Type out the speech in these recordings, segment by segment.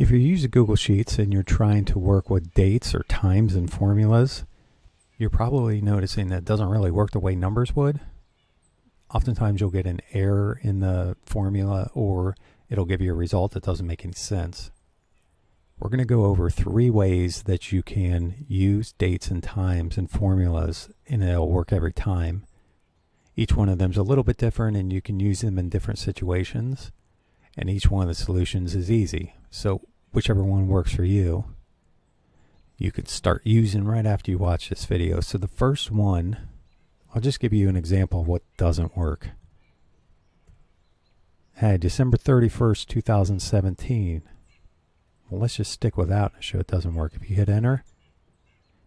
If you use Google Sheets and you're trying to work with dates or times and formulas, you're probably noticing that doesn't really work the way numbers would. Oftentimes you'll get an error in the formula or it'll give you a result that doesn't make any sense. We're going to go over three ways that you can use dates and times and formulas and it'll work every time. Each one of them is a little bit different and you can use them in different situations and each one of the solutions is easy. So whichever one works for you, you could start using right after you watch this video. So the first one, I'll just give you an example of what doesn't work. Hey, December 31st, 2017. Well, let's just stick with that and show it doesn't work. If you hit enter,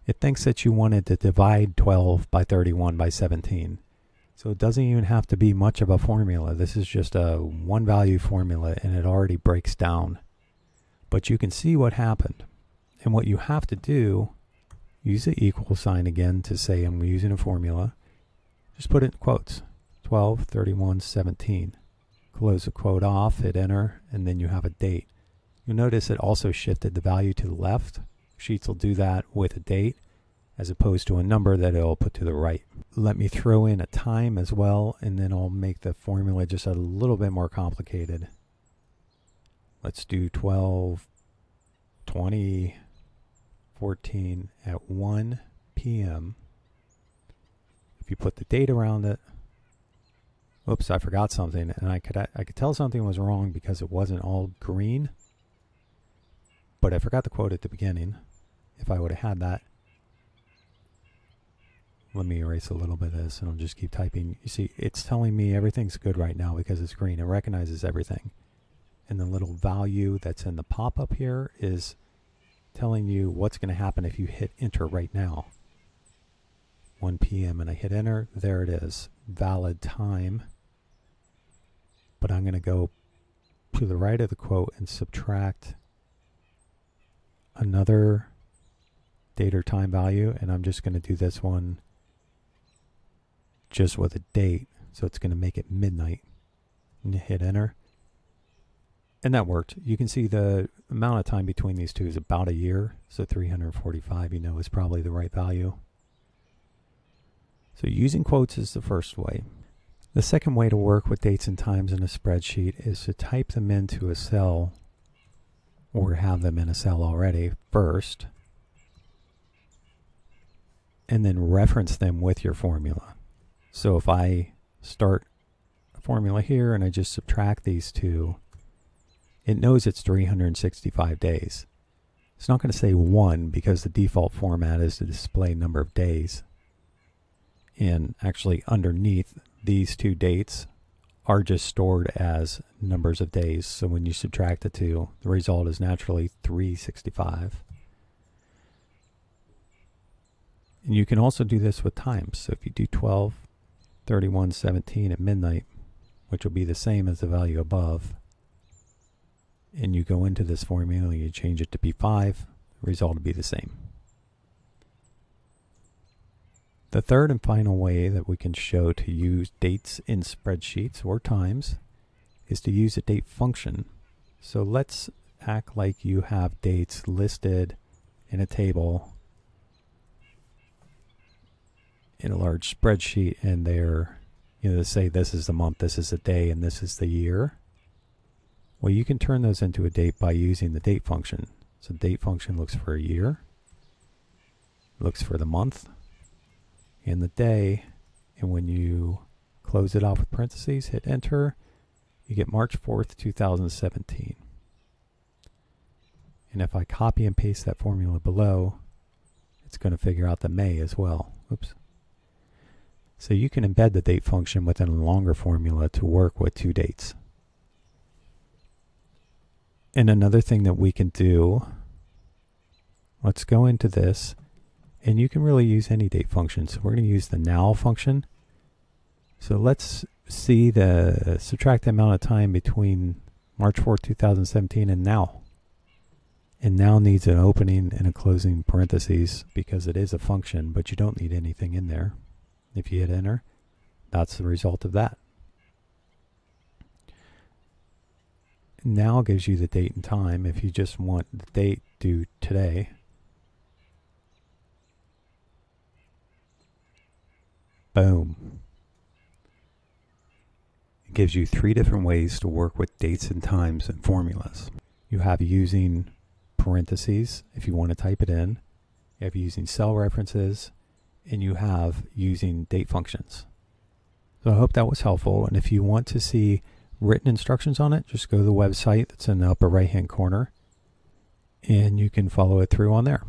it thinks that you wanted to divide 12 by 31 by 17. So it doesn't even have to be much of a formula. This is just a one value formula and it already breaks down but you can see what happened. And what you have to do, use the equal sign again to say I'm using a formula. Just put it in quotes, 12, 31, 17. Close the quote off, hit enter, and then you have a date. You'll notice it also shifted the value to the left. Sheets will do that with a date as opposed to a number that it'll put to the right. Let me throw in a time as well, and then I'll make the formula just a little bit more complicated. Let's do 12, 20, 14 at 1 p.m. If you put the date around it, oops, I forgot something, and I could I could tell something was wrong because it wasn't all green. But I forgot the quote at the beginning. If I would have had that, let me erase a little bit of this, and I'll just keep typing. You see, it's telling me everything's good right now because it's green. It recognizes everything and the little value that's in the pop-up here is telling you what's going to happen if you hit enter right now. 1 p.m. and I hit enter, there it is, valid time. But I'm going to go to the right of the quote and subtract another date or time value and I'm just going to do this one just with a date so it's going to make it midnight and hit enter and that worked. You can see the amount of time between these two is about a year. So 345, you know, is probably the right value. So using quotes is the first way. The second way to work with dates and times in a spreadsheet is to type them into a cell or have them in a cell already first and then reference them with your formula. So if I start a formula here and I just subtract these two, it knows it's 365 days. It's not going to say one because the default format is to display number of days. And actually underneath these two dates are just stored as numbers of days. So when you subtract the two, the result is naturally 365. And you can also do this with times. So if you do 12, 31, 17 at midnight, which will be the same as the value above, and you go into this formula, you change it to P5, the result will be the same. The third and final way that we can show to use dates in spreadsheets or times is to use a date function. So let's act like you have dates listed in a table in a large spreadsheet and they're, you know, say this is the month, this is the day, and this is the year. Well, you can turn those into a date by using the date function. So date function looks for a year, looks for the month and the day, and when you close it off with parentheses, hit enter, you get March 4th, 2017. And if I copy and paste that formula below, it's going to figure out the May as well. Oops. So you can embed the date function within a longer formula to work with two dates. And another thing that we can do, let's go into this, and you can really use any date function. So we're going to use the now function. So let's see the subtract the amount of time between March 4th, 2017 and now. And now needs an opening and a closing parentheses because it is a function, but you don't need anything in there. If you hit enter, that's the result of that. Now gives you the date and time. If you just want the date do today, boom. It gives you three different ways to work with dates and times and formulas. You have using parentheses if you want to type it in. You have using cell references and you have using date functions. So I hope that was helpful. And if you want to see written instructions on it, just go to the website that's in the upper right hand corner and you can follow it through on there.